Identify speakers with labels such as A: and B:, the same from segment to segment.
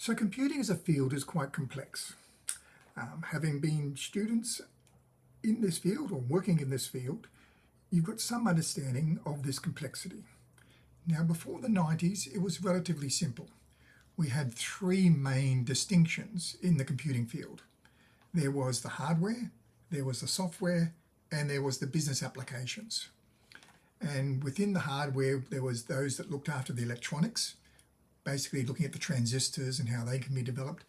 A: So computing as a field is quite complex. Um, having been students in this field or working in this field, you've got some understanding of this complexity. Now before the 90s, it was relatively simple. We had three main distinctions in the computing field. There was the hardware, there was the software, and there was the business applications. And within the hardware, there was those that looked after the electronics, basically looking at the transistors and how they can be developed,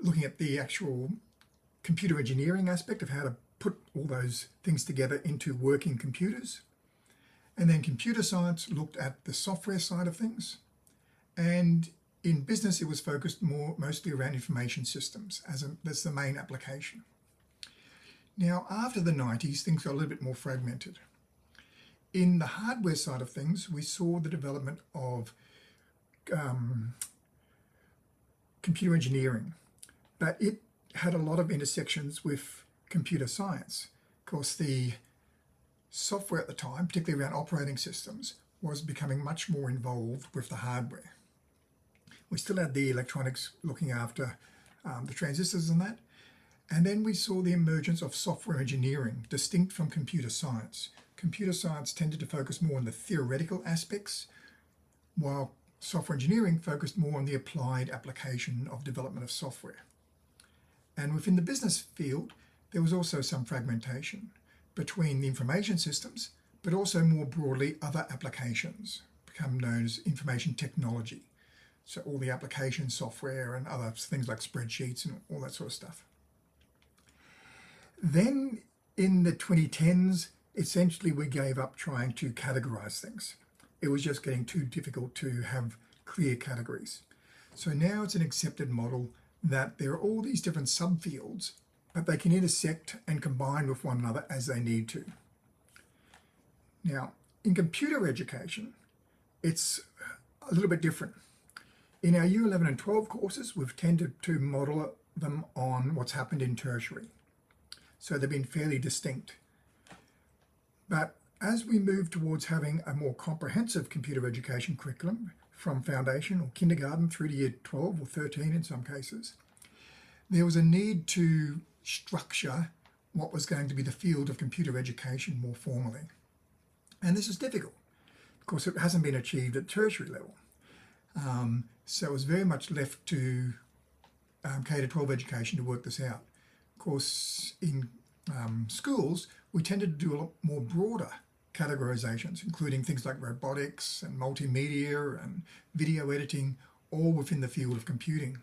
A: looking at the actual computer engineering aspect of how to put all those things together into working computers. And then computer science looked at the software side of things. And in business, it was focused more mostly around information systems as a, that's the main application. Now, after the 90s, things got a little bit more fragmented. In the hardware side of things, we saw the development of um, computer engineering, but it had a lot of intersections with computer science. Of course, the software at the time, particularly around operating systems, was becoming much more involved with the hardware. We still had the electronics looking after um, the transistors and that. And then we saw the emergence of software engineering, distinct from computer science. Computer science tended to focus more on the theoretical aspects, while software engineering focused more on the applied application of development of software. And within the business field, there was also some fragmentation between the information systems, but also more broadly other applications, become known as information technology. So all the application software and other things like spreadsheets and all that sort of stuff. Then in the 2010s, essentially we gave up trying to categorize things it was just getting too difficult to have clear categories. So now it's an accepted model that there are all these different subfields, but they can intersect and combine with one another as they need to. Now, in computer education, it's a little bit different. In our Year 11 and 12 courses, we've tended to model them on what's happened in tertiary. So they've been fairly distinct. But as we move towards having a more comprehensive computer education curriculum from foundation or kindergarten through to year 12 or 13 in some cases, there was a need to structure what was going to be the field of computer education more formally. And this is difficult. Of course, it hasn't been achieved at tertiary level. Um, so it was very much left to um, K-12 education to work this out. Of course, in um, schools, we tended to do a lot more broader categorizations, including things like robotics and multimedia and video editing, all within the field of computing.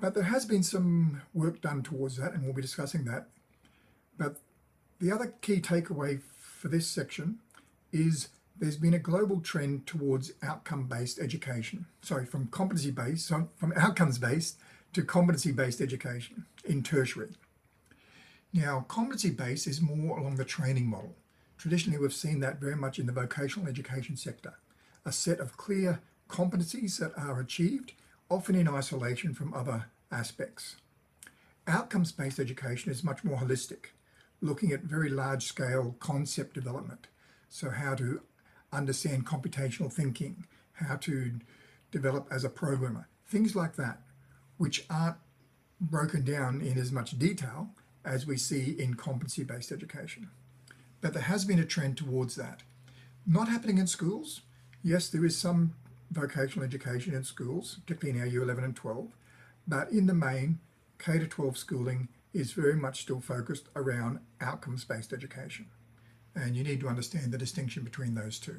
A: But there has been some work done towards that, and we'll be discussing that. But the other key takeaway for this section is there's been a global trend towards outcome-based education. Sorry, from competency-based, from outcomes-based to competency-based education in tertiary. Now, competency-based is more along the training model. Traditionally, we've seen that very much in the vocational education sector, a set of clear competencies that are achieved, often in isolation from other aspects. Outcomes-based education is much more holistic, looking at very large-scale concept development. So how to understand computational thinking, how to develop as a programmer, things like that, which aren't broken down in as much detail as we see in competency-based education but there has been a trend towards that. Not happening in schools. Yes, there is some vocational education in schools, particularly in our Year 11 and 12, but in the main, K to 12 schooling is very much still focused around outcomes-based education. And you need to understand the distinction between those two.